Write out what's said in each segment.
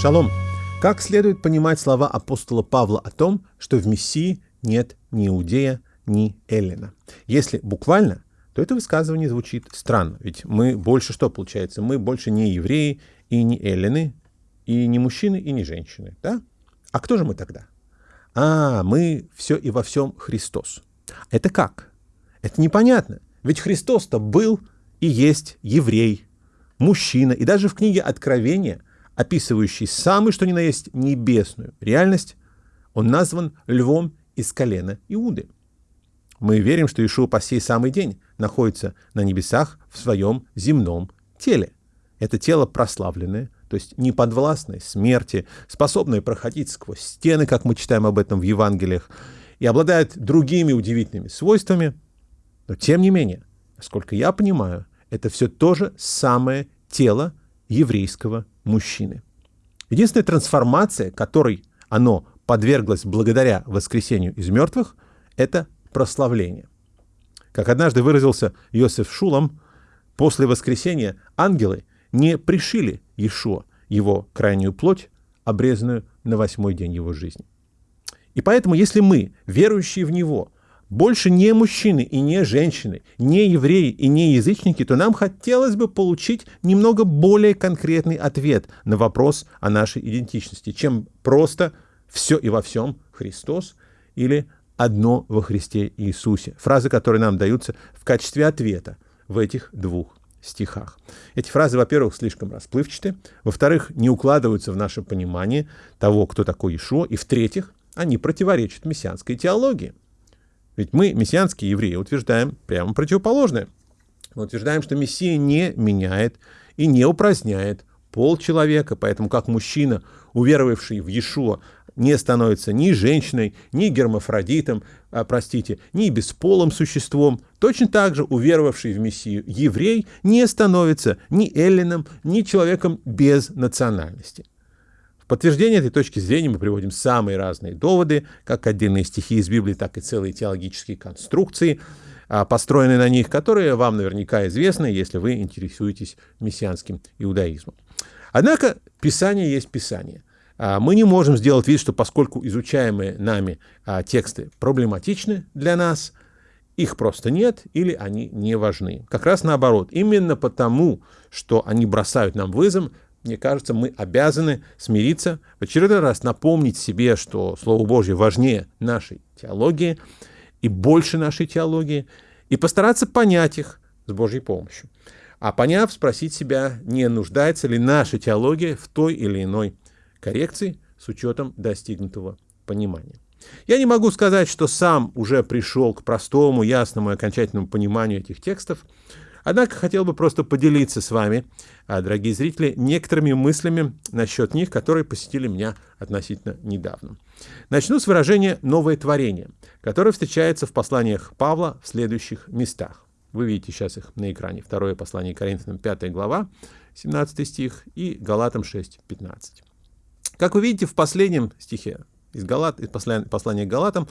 Шалом! Как следует понимать слова апостола Павла о том, что в Мессии нет ни иудея, ни эллина? Если буквально, то это высказывание звучит странно, ведь мы больше что получается? Мы больше не евреи и не эллины, и не мужчины, и не женщины, да? А кто же мы тогда? А, мы все и во всем Христос. Это как? Это непонятно, ведь Христос-то был и есть еврей, мужчина, и даже в книге Откровения – описывающий самый что ни на есть небесную реальность, он назван львом из колена Иуды. Мы верим, что Ишуа по сей самый день находится на небесах в своем земном теле. Это тело прославленное, то есть неподвластное смерти, способное проходить сквозь стены, как мы читаем об этом в Евангелиях, и обладает другими удивительными свойствами. Но тем не менее, насколько я понимаю, это все то же самое тело еврейского мужчины. Единственная трансформация, которой оно подверглось благодаря воскресению из мертвых, это прославление. Как однажды выразился Иосиф Шулам, после воскресения ангелы не пришили Иешуа, его крайнюю плоть, обрезанную на восьмой день его жизни. И поэтому, если мы, верующие в Него, больше не мужчины и не женщины, не евреи и не язычники, то нам хотелось бы получить немного более конкретный ответ на вопрос о нашей идентичности, чем просто «все и во всем Христос» или «одно во Христе Иисусе». Фразы, которые нам даются в качестве ответа в этих двух стихах. Эти фразы, во-первых, слишком расплывчаты, во-вторых, не укладываются в наше понимание того, кто такой Ишуа, и в-третьих, они противоречат мессианской теологии. Ведь мы, мессианские евреи, утверждаем прямо противоположное. Мы утверждаем, что Мессия не меняет и не упраздняет пол человека, поэтому как мужчина, уверовавший в Иешуа, не становится ни женщиной, ни гермафродитом, а, простите, ни бесполым существом, точно так же уверовавший в Мессию еврей не становится ни эллином, ни человеком без национальности подтверждение этой точки зрения мы приводим самые разные доводы, как отдельные стихи из Библии, так и целые теологические конструкции, а, построенные на них, которые вам наверняка известны, если вы интересуетесь мессианским иудаизмом. Однако Писание есть Писание. А, мы не можем сделать вид, что поскольку изучаемые нами а, тексты проблематичны для нас, их просто нет или они не важны. Как раз наоборот. Именно потому, что они бросают нам вызов, мне кажется, мы обязаны смириться, в очередной раз напомнить себе, что Слово Божье важнее нашей теологии и больше нашей теологии, и постараться понять их с Божьей помощью. А поняв, спросить себя, не нуждается ли наша теология в той или иной коррекции с учетом достигнутого понимания. Я не могу сказать, что сам уже пришел к простому, ясному и окончательному пониманию этих текстов, Однако хотел бы просто поделиться с вами, а, дорогие зрители, некоторыми мыслями насчет них, которые посетили меня относительно недавно. Начну с выражения «новое творение», которое встречается в посланиях Павла в следующих местах. Вы видите сейчас их на экране. Второе послание Коринфянам, 5 глава, 17 стих, и Галатам 6, 15. Как вы видите в последнем стихе из, Галат, из послания к Галатам,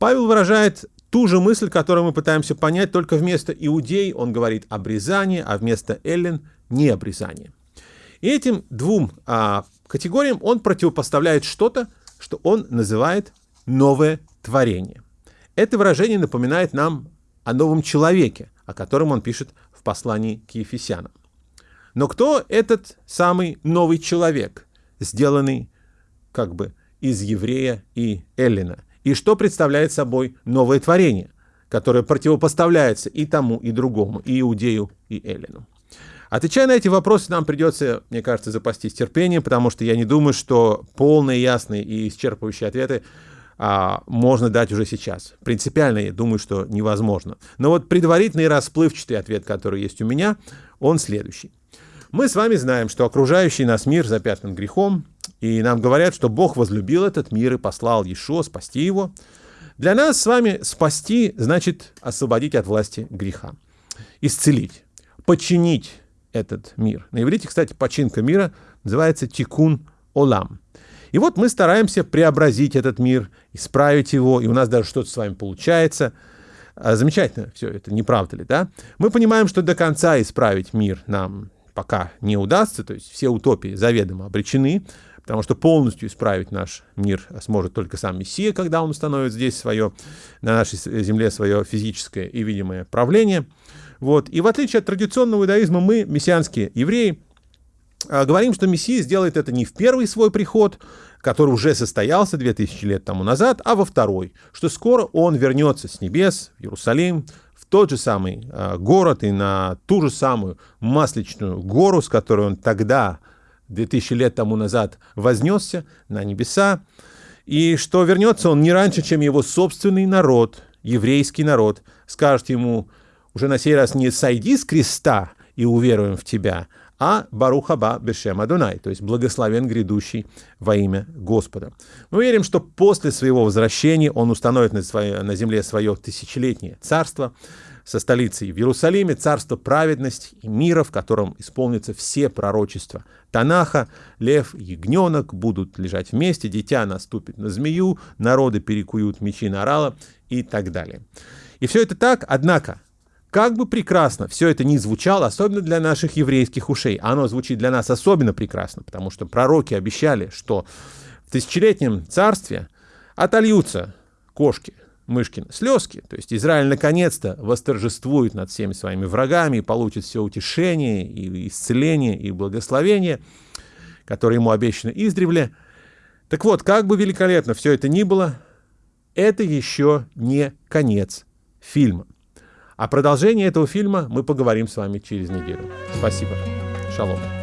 Павел выражает ту же мысль, которую мы пытаемся понять, только вместо иудей он говорит обрезание, а вместо эллин – не обрезание. И этим двум а, категориям он противопоставляет что-то, что он называет новое творение. Это выражение напоминает нам о новом человеке, о котором он пишет в послании к Ефесянам. Но кто этот самый новый человек, сделанный как бы из еврея и эллина – и что представляет собой новое творение, которое противопоставляется и тому, и другому, и Иудею, и Эллину. Отвечая на эти вопросы, нам придется, мне кажется, запастись терпением, потому что я не думаю, что полные, ясные и исчерпывающие ответы а, можно дать уже сейчас. Принципиально я думаю, что невозможно. Но вот предварительный расплывчатый ответ, который есть у меня, он следующий. Мы с вами знаем, что окружающий нас мир запятнан грехом, и нам говорят, что Бог возлюбил этот мир и послал Иешуа спасти его. Для нас с вами спасти значит освободить от власти греха, исцелить, подчинить этот мир. На иврите, кстати, починка мира называется тикун олам. И вот мы стараемся преобразить этот мир, исправить его, и у нас даже что-то с вами получается. А, замечательно все это, не правда ли, да? Мы понимаем, что до конца исправить мир нам пока не удастся, то есть все утопии заведомо обречены, потому что полностью исправить наш мир сможет только сам Мессия, когда он установит здесь свое, на нашей земле свое физическое и видимое правление. Вот. И в отличие от традиционного иудаизма, мы, мессианские евреи, а, говорим, что Мессия сделает это не в первый свой приход, который уже состоялся 2000 лет тому назад, а во второй, что скоро он вернется с небес в Иерусалим, в тот же самый э, город и на ту же самую Масличную гору, с которой он тогда, 2000 лет тому назад, вознесся на небеса, и что вернется? Он не раньше, чем его собственный народ, еврейский народ, скажет ему уже на сей раз не «сойди с креста и уверуем в тебя», а Барухаба Бешем Адунай, то есть благословен грядущий во имя Господа. Мы верим, что после своего возвращения он установит на, свое, на земле свое тысячелетнее царство со столицей. В Иерусалиме, царство праведности и мира, в котором исполнятся все пророчества Танаха, лев ягненок будут лежать вместе, дитя наступит на змею, народы перекуют мечи на орала и так далее. И все это так, однако, как бы прекрасно все это ни звучало, особенно для наших еврейских ушей, оно звучит для нас особенно прекрасно, потому что пророки обещали, что в тысячелетнем царстве отольются кошки, мышкины слезки, то есть Израиль наконец-то восторжествует над всеми своими врагами и получит все утешение, и исцеление, и благословение, которое ему обещано издревле. Так вот, как бы великолепно все это ни было, это еще не конец фильма. О продолжении этого фильма мы поговорим с вами через неделю. Спасибо. Шалом.